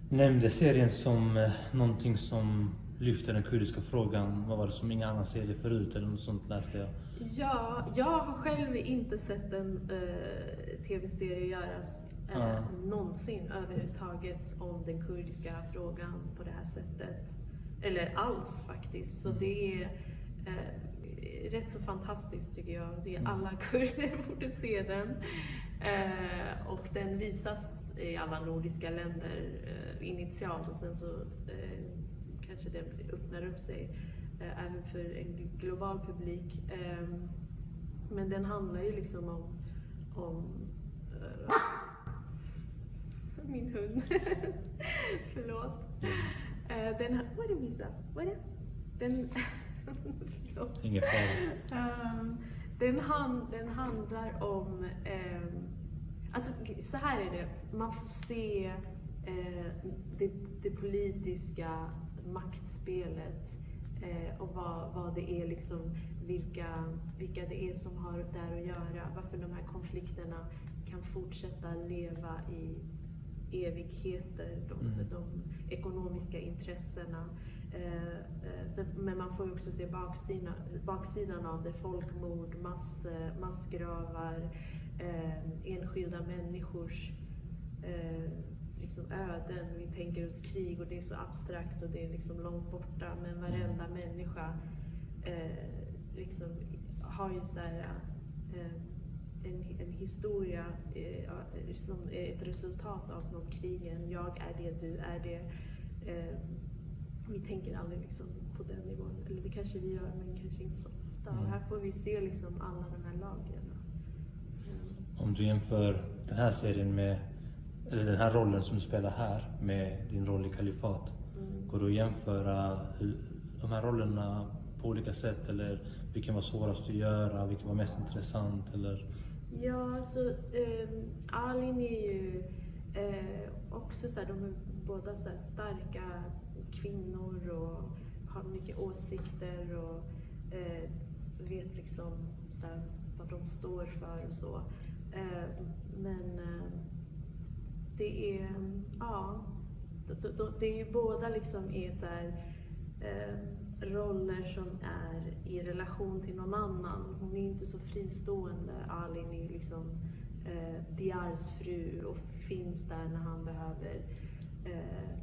nämnde serien som eh, någonting som lyfter den kurdiska frågan. Vad var det som ingen annan serie förut eller något sånt läste jag. Ja, jag har själv inte sett en eh, tv-serie göras eh, Ja. någonsin överhuvudtaget om den kurdiska frågan på det här sättet. Eller alls faktiskt. Så det är eh, rätt så fantastiskt tycker jag. Jag tycker alla kurder borde se den. Eh, och den visas i alla nordiska länder eh, initialt och sen så eh, kanske den öppnar upp sig eh, även för en global publik. Ehm, men den handlar ju liksom om, om eh, min hund. Förlåt. Eh, den, vad är det Visa? Vad är det? Den, förlåt. Ingen fara. Ehm, den, han, den handlar om, ehm, alltså så här är det, man får se eh, det, det politiska maktspelet eh, och vad, vad det är liksom, vilka, vilka det är som har där att göra, varför de här konflikterna kan fortsätta leva i evigheter, de, Mm. de ekonomiska intressena. Eh, eh, men man får ju också se baksidan, baksidan av det. Folkmord, mass, eh, massgravar, eh, enskilda människors eh, liksom öden. Vi tänker oss krig och det är så abstrakt och det är liksom långt borta. Men varenda människa eh, liksom har ju så här, eh, en, en historia eh, som är ett resultat av de krigen. Jag är det, du är det. Eh, vi tänker aldrig liksom på den nivån. Eller det kanske vi gör, men kanske inte så ofta. Och här får vi se liksom alla de här lagren. Om du jämför den här serien med, eller den här rollen som du spelar här med din roll i Kalifat. Mm. Går det att jämföra hur, de här rollerna på olika sätt eller vilken var svårast att göra, vilken var mest intressant eller? Ja, så eh, Alin är ju eh, också så här, de är båda så starka kvinnor och har mycket åsikter och eh, vet liksom så här, vad de står för och så. Eh, men eh, det är, ja, det är ju båda liksom är så här, eh, roller som är i relation till någon annan. Hon är inte så fristående. Alin är liksom eh, Diars fru och finns där när han behöver eh, eh,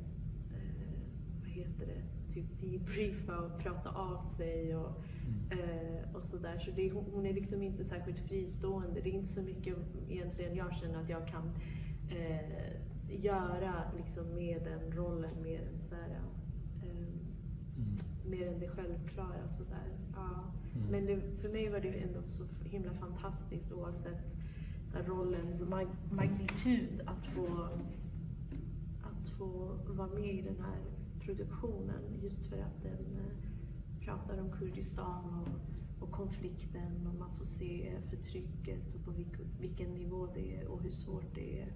vad heter det, typ debriefa och prata av sig och, eh, och sådär. Så det, är- hon, hon är liksom inte särskilt fristående. Det är inte så mycket egentligen jag känner att jag kan eh, göra liksom med den rollen mer än så här, eh, mer än det självklara. Sådär. Ja. Mm. Men det, för mig var det ju ändå så himla fantastiskt oavsett så här, rollens mag- magnitud att få, att få vara med i den här produktionen just för att den eh, pratar om Kurdistan och, och konflikten och man får se förtrycket och på vilk, vilken nivå det är och hur svårt det är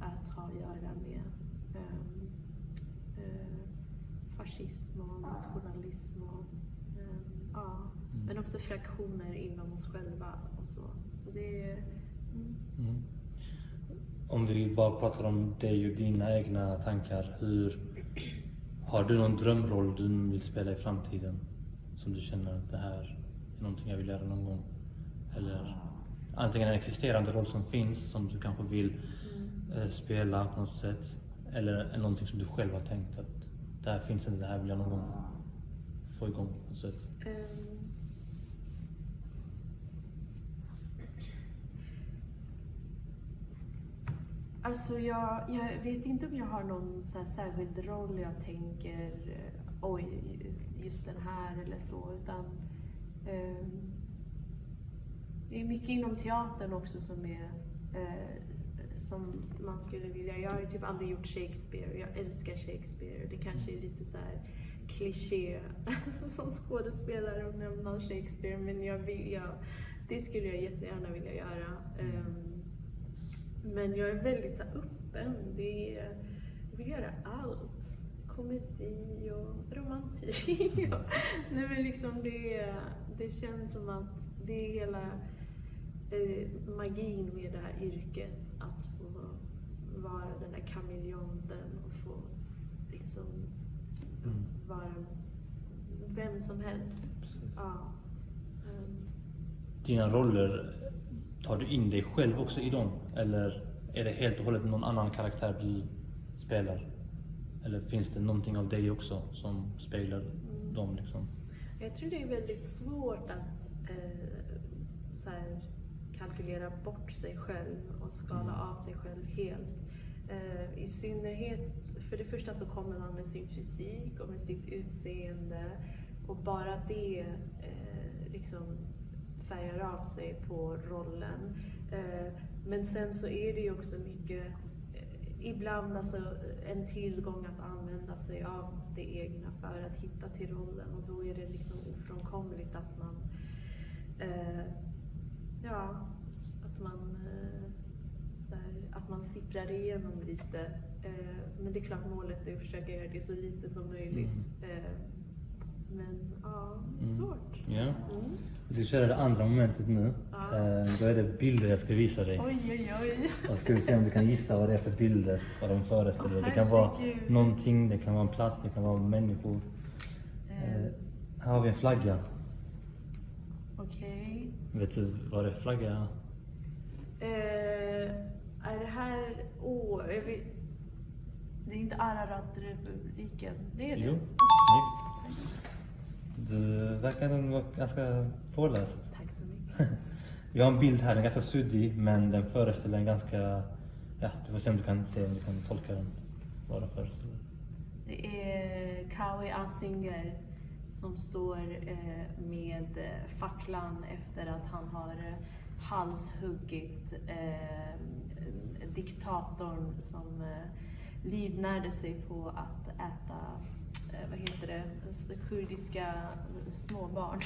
att ha att göra med ehm, eh, fascism och nationalism och ehm, ja, men också fraktioner inom oss själva och så. Så det är mm. Mm. Om vi bara pratar om dig och dina egna tankar. Hur, har du någon drömroll du vill spela i framtiden? Som du känner att det här är någonting jag vill göra någon gång? Eller antingen en existerande roll som finns som du kanske vill eh, spela på något sätt. Eller någonting som du själv har tänkt att det här finns inte, det här vill jag någon gång få igång på något sätt. Ehm. Alltså jag, jag vet inte om jag har någon så särskild roll jag tänker oj, just den här eller så. Utan, Ehm, det är mycket inom teatern också som är eh, som man skulle vilja. Jag har ju typ aldrig gjort Shakespeare. Jag älskar Shakespeare. Det kanske är lite så här kliché som skådespelare att nämna Shakespeare men jag vill, jag, det skulle jag jättegärna vilja göra. Ehm, men jag är väldigt så öppen. Det är, jag vill göra allt. Komedi och romantik. nej men liksom det, det känns som att det är hela eh, magin med det här yrket. Att få vara den här kameleonten och få liksom Mm. vara vem som helst. Ja. Ehm, Dina roller, tar du in dig själv också i dem? Eller är det helt och hållet någon annan karaktär du spelar? Eller finns det någonting av dig också som speglar dem? Liksom? Jag tror det är väldigt svårt att eh, så här, kalkylera bort sig själv och skala av sig själv helt. Eh, I synnerhet, för det första så kommer man med sin fysik och med sitt utseende och bara det eh, liksom färgar av sig på rollen. Eh, men sen så är det ju också mycket ibland alltså en tillgång att använda sig av det egna för att hitta till rollen och då är det liksom ofrånkomligt att man eh, ja, att man eh, här, att man sipprar igenom lite. Eh, men det är klart målet är att försöka göra det så lite som möjligt. Eh, men ja, det är Mm. svårt. Ja. Mm. Vi ska köra det andra momentet nu. Ja. Eh, Då är det bilder jag ska visa dig. Oj, oj, oj. Och ska vi se om du kan gissa vad det är för bilder, vad de föreställer. Åh, det kan vara herregud. någonting, det kan vara en plats, det kan vara människor. Eh, här har vi en flagga. Okej. Vet du vad det är för flagga? Eh, är det här... Åh, jag vet, det är inte Ararat-republiken. Det är det? Jo, snyggt. Du verkar vara ganska påläst. Tack så mycket. Vi har en bild här, den är ganska suddig men den föreställer en ganska... Ja, du får se om du kan se om du kan tolka den. Vad den föreställer. Det är Kawi Asinger som står eh, med facklan efter att han har eh, halshuggit eh, diktatorn som livnärde sig på att äta, vad heter det, s- kurdiska småbarn.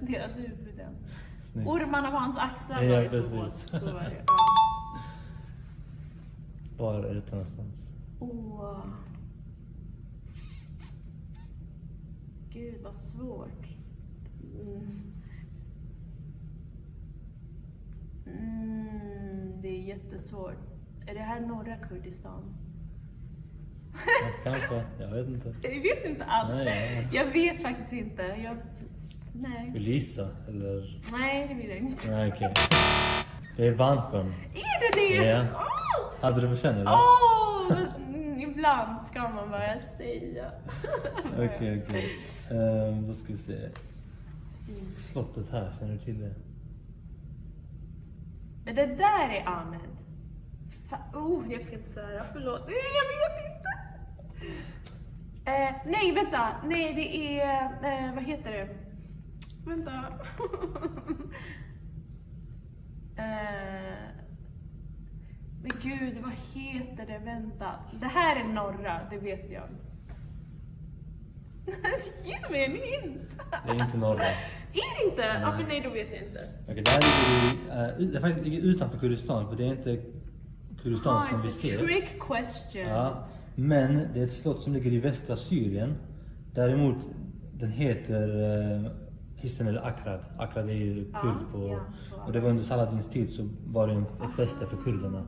Deras huvuden. Snyggt. Ormarna på hans axlar Ja, var det precis. så. Så var det. Ja. Var är detta någonstans? Åh. Gud vad svårt. Mm. Mm, det är jättesvårt. Är det här norra Kurdistan? Ja, kanske, jag vet inte. Jag vet inte alls. Nej, ja. Jag vet faktiskt inte. Jag... Nej. Vill du gissa? Eller? Nej, det vill jag inte. Nej, okej. Det är Vansjön. Är det det? Ja. Åh! Hade du på känn eller? Mm, ibland ska man bara säga. Okej, okej. Ehm, Då ska vi se. Slottet här, känner du till det? Men det där är Ahmed. Oh, jag ska inte svära, förlåt. Nej, jag vet inte. Eh, nej, vänta. Nej, det är... Eh, vad heter det? Vänta. eh, men gud, vad heter det? Vänta. Det här är norra, det vet jag. Ge mig en hint! Det är inte norra. Är det inte? Ja, men nej, då vet jag inte. Okej, det här ligger, i, ut- det faktiskt ligger utanför Kurdistan, för det är inte Kurdistan Ah, som vi ser. trick question. Ja, men det är ett slott som ligger i västra Syrien. Däremot, den heter uh, Hissen eller Akrad. Akrad är ju Ja, kurd på... ja, på och det var under Saladins tid så var det en, ett fäste för kurderna.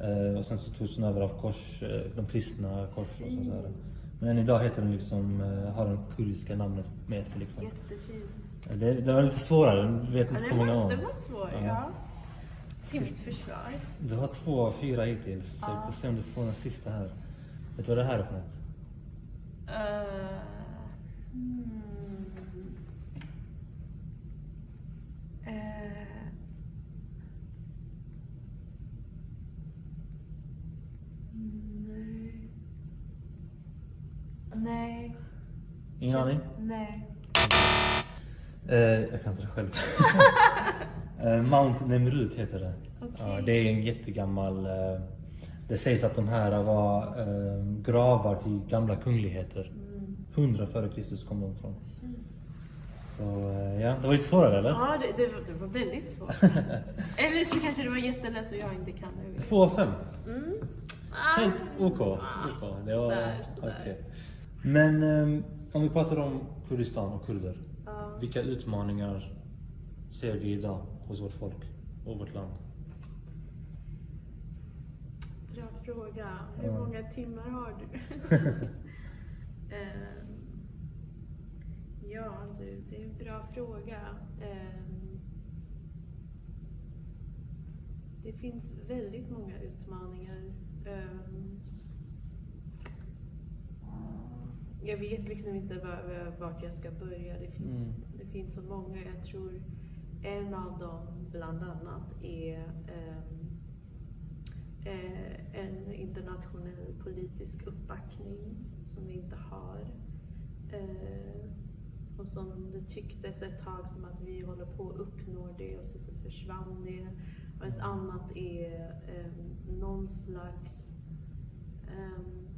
Eh, och sen så togs den över av kors, eh, de kristna kors och sådär. Men än idag heter den liksom, eh, har den kurdiska namnet med sig liksom. Jättefint. Eh, Det, det var lite svårare, det vet Ja, inte så det, många om. det var svårt, Ja. ja. Till mitt försvar. Du har två av fyra hittills, så vi får se om du får den sista här. Vet du vad det här är för något? Uh, hmm. Eh. Nej. Nej. Ingen aning? Nej. Eh, jag kan inte det själv. eh, Mount Nemrut heter det. Ja, det är en jättegammal... Eh, det sägs att de här var eh, gravar till gamla kungligheter. 100 före Kristus kom de från. Så eh, ja, det var lite svårare eller? Ja, det, det, var, det var väldigt svårt. Eller så kanske det var jättelätt och jag inte kan det. Två av fem. Mm. Ah. Helt OK. OK. Det var, sådär, sådär. okej. Men ehm, om vi pratar om Kurdistan och kurder. Ja. Vilka utmaningar ser vi idag hos vårt folk och vårt land? Bra fråga. Hur Ja. många timmar har du? Ehm, ja du, det är en bra fråga. Ehm, det finns väldigt många utmaningar. Ehm, jag vet liksom inte var- vart jag ska börja. Det, fin- Mm. det finns så många. Jag tror en av dem bland annat är ehm, eh, en internationell politisk uppbackning som vi inte har. Eh, och som det tycktes ett tag som att vi håller på att uppnå det och så, så försvann det. Och ett annat är ehm, någon slags ehm,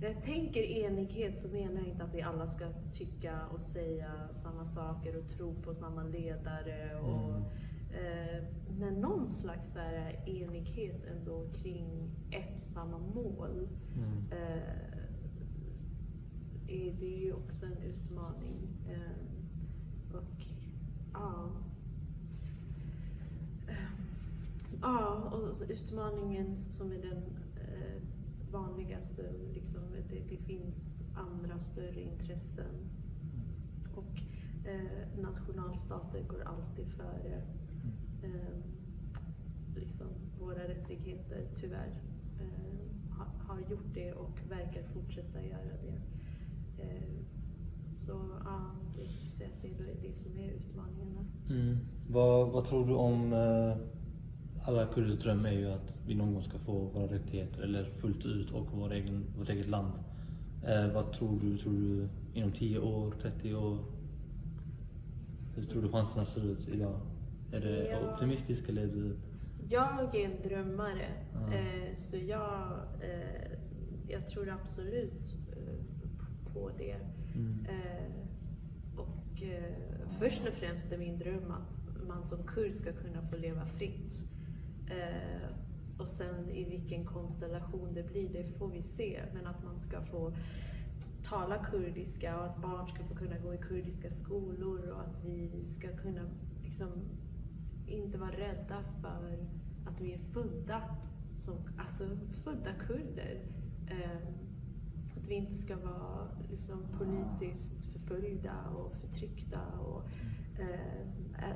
när jag tänker enighet så menar jag inte att vi alla ska tycka och säga samma saker och tro på samma ledare. Och, Mm. eh, men någon slags här enighet ändå kring ett och samma mål. Mm. Eh, är det är ju också en utmaning. Eh, och ja. Eh, Ja, och utmaningen som är den vanligaste, liksom, det, det finns andra större intressen. Och eh, nationalstater går alltid före eh, liksom, våra rättigheter, tyvärr. Eh, ha, har gjort det och verkar fortsätta göra det. Eh, så ja, det, skulle säga att det är det som är utmaningarna. Mm. Vad, vad tror du om eh, alla kurders dröm är ju att vi någon gång ska få våra rättigheter eller fullt ut och vår egen, vårt eget land. Eh, vad tror du? Tror du inom 10 år, 30 år? Hur tror du chanserna ser ut idag? Är det Ja. optimistiskt eller är du... Jag är en drömmare, Ja. eh, så jag, eh, jag tror absolut eh, på det. Mm. Eh, och eh, först och främst är min dröm att man som kurd ska kunna få leva fritt. Eh, och sen i vilken konstellation det blir, det får vi se. Men att man ska få tala kurdiska och att barn ska få kunna gå i kurdiska skolor och att vi ska kunna liksom inte vara rädda för att vi är födda som alltså, födda kurder. Eh, att vi inte ska vara liksom, politiskt förföljda och förtryckta. Och, eh,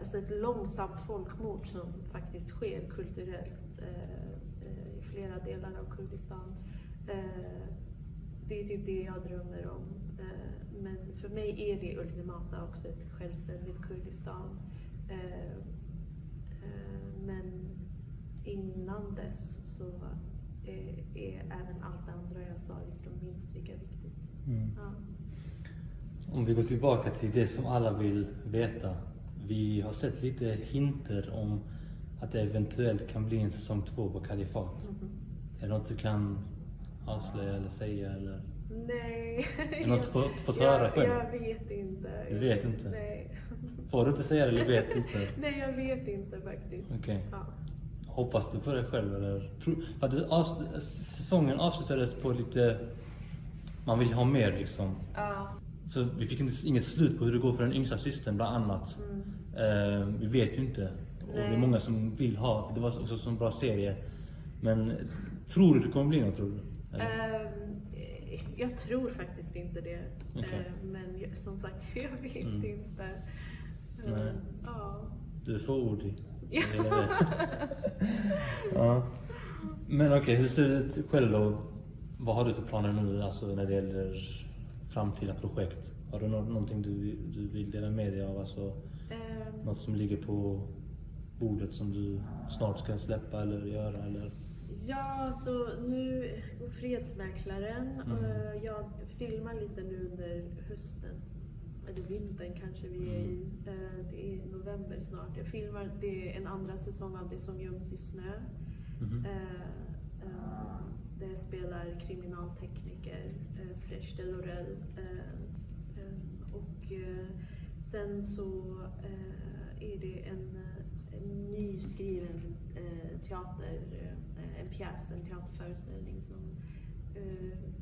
alltså ett långsamt folkmord som faktiskt sker kulturellt eh, eh, i flera delar av Kurdistan. Det är typ det jag drömmer om. Men för mig är det ultimata också ett självständigt Kurdistan. Men innan dess så är, är även allt det andra jag sa liksom minst lika viktigt. Mm. Ja. Om vi går tillbaka till det som alla vill veta. Vi har sett lite hinter om att det eventuellt kan bli en säsong två på Kalifat. Mhm. Är det något du kan avslöja eller säga? Eller? Nej. Är det något du fått, fått jag, höra själv? Jag vet inte. Du vet inte? Nej. Får du inte säga det eller vet inte? Nej, jag vet inte faktiskt. Okej. Ja. Hoppas du på det själv eller? För att avsl- säsongen avslutades på lite... Man vill ha mer liksom. Ja. Så vi fick inte, inget slut på hur det går för den yngsta systern bland annat. Mm. Eh, vi vet ju inte. Och det är många som vill ha, det var också en sån bra serie. Men tror du det kommer bli något tror du? Ehm, jag tror faktiskt inte det. Okej. Ehm, men jag- som sagt, jag vet Mm. inte. Ehm, ja. Du får ord i. Ja. Men okej, hur ser det ut själv då? Vad har du för planer nu alltså när det gäller framtida projekt? Har du nå- någonting du, du vill dela med dig av? Alltså, Ehm, något som ligger på bordet som du snart ska släppa eller göra? Eller? Ja, så nu går Fredsmäklaren. Mm. Eh, Jag filmar lite nu under hösten. Eller vintern kanske vi är i. Eh, Det är november snart. Jag filmar det är en andra säsong av Det som göms i snö. Jag spelar kriminaltekniker, eh, Fresh de Lorel. Eh, Eh, och eh, sen så är det en, en nyskriven teater, en pjäs, en teaterföreställning som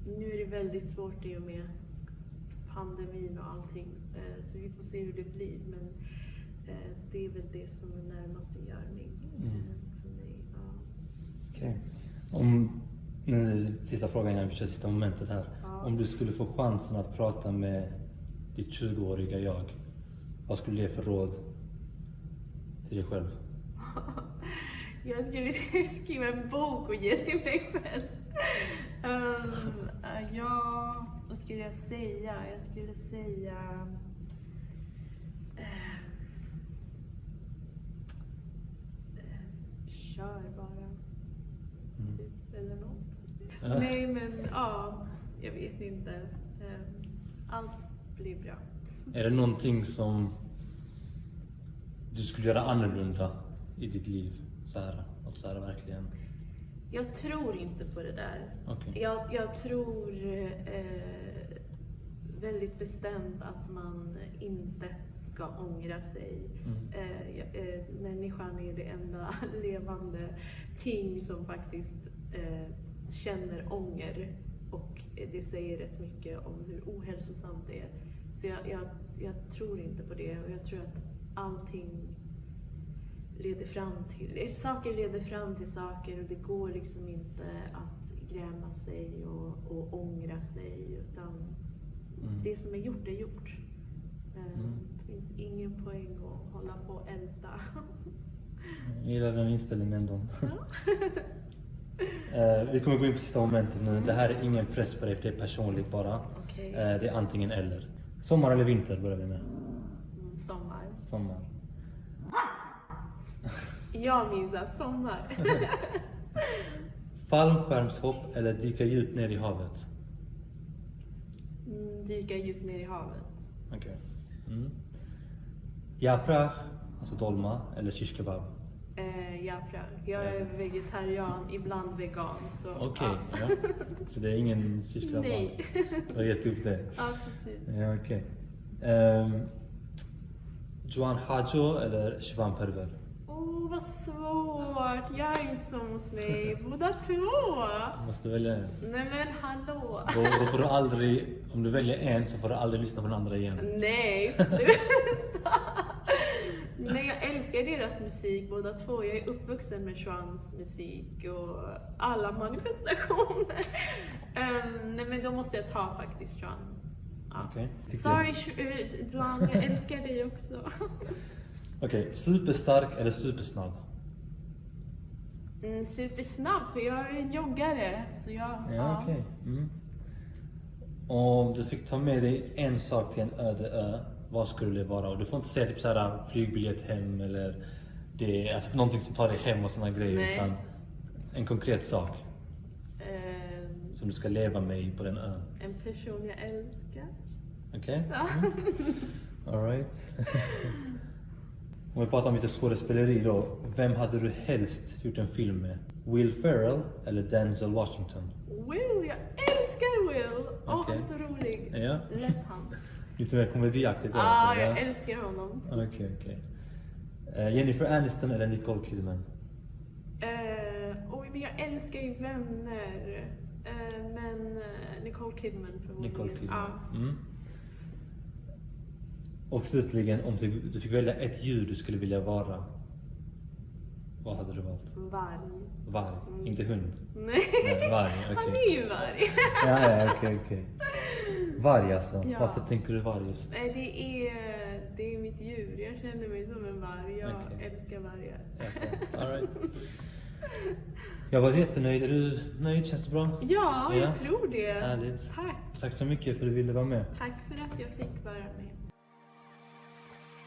nu är det väldigt svårt i och med pandemin och allting. Så vi får se hur det blir. Men det är väl det som är närmast en görning Mm. för mig. Ja. Okej. Om, nu, sista frågan vi kör sista momentet här. Ja. Om du skulle få chansen att prata med ditt 20-åriga jag, vad skulle du ge för råd till dig själv? Jag skulle skriva en bok och ge till mig själv. Um, uh, ja, vad skulle jag säga? Jag skulle säga... eh, kör bara. Mm. Typ, eller något. Nej, men ja, jag vet inte. Um, allt blir bra. Är det någonting som du skulle göra annorlunda i ditt liv? Så här, något så här verkligen. Jag tror inte på det där. Okej. Jag, jag tror eh, väldigt bestämt att man inte ska ångra sig. Mm. Eh, eh, människan är det enda levande ting som faktiskt eh, känner ånger. Och det säger rätt mycket om hur ohälsosamt det är. Så jag, jag, jag tror inte på det och jag tror att allting leder fram till, saker leder fram till saker och det går liksom inte att gräma sig och, och ångra sig utan Mm. det som är gjort är gjort. Eh, Mm. Det finns ingen poäng att hålla på och älta. Jag gillar den inställningen ändå. Ja. Eh, vi kommer gå in på sista momentet nu. Det här är ingen press på dig, det är personligt bara. Okej. Eh, det är antingen eller. Sommar eller vinter börjar vi med. Mm, sommar. Sommar. Jag minns att sommar. Fallskärmshopp eller dyka djupt ner i havet? Mm, Dyka djupt ner i havet. Okej. Mm. Yaprach, alltså dolma, eller shish kebab? Eh, Japra. Jag är vegetarian, ibland vegan. Så, Okej, ja. ja. Så det är ingen Nej. alls? Du har gett upp det? Ja, precis. Ja, okej. Um, Joan Hajo eller Shivan Perver? Åh, vad svårt. Gör inte så mot mig. Båda två. Du måste välja en. Nej men hallå. Då, då får du aldrig, om du väljer en så får du aldrig lyssna på den andra igen. Nej, sluta. Nej, jag älskar deras musik båda två. Jag är uppvuxen med Schwans musik och alla manifestationer. Ehm, nej men då måste jag ta faktiskt Schwan. Ja. Tycker- Sorry Sh- eh, jag älskar dig också. Okej, superstark eller supersnabb? Mm, supersnabb för jag är en joggare. Så jag, Ja, okej. Mm. Om du fick ta med dig en sak till en öde ö, vad skulle det vara? Och du får inte säga typ såhär flygbiljett hem eller det, alltså någonting som tar dig hem och såna grejer. Nej. Utan en konkret sak Ehm, som du ska leva med på den ön. en person jag älskar. Okej? Ja. Alright. Om vi pratar om lite skådespeleri då. Vem hade du helst gjort en film med? Will Ferrell eller Denzel Washington? Will, jag älskar Will! Åh, Okej. han är så rolig. Ja. Lätt han. Lite mer komediaktigt Ja, alltså, jag älskar honom. Okej, okej. Eh, Jennifer Aniston eller Nicole Kidman? Eh, oj, men jag älskar ju vänner. Eh, men Nicole Kidman förmodligen. Nicole Kidman. Ja. Mm. Och slutligen, om du, fick välja ett djur du skulle vilja vara. Vad hade du valt? Varg. Varg, Mm. inte hund? Nej, Nej, varg, han okej. är ju varg. Ja, ja, okej, okej. Varg alltså. Ja. Varför tänker du varg just? Det är, det är mitt djur. Jag känner mig som en varg. Jag Okej. älskar vargar. Alltså, all right. Jag var jättenöjd. Är du nöjd? Känns det bra? Ja, Ja. jag tror det. Härligt. Tack. Tack så mycket för att du ville vara med. Tack för att jag fick vara med.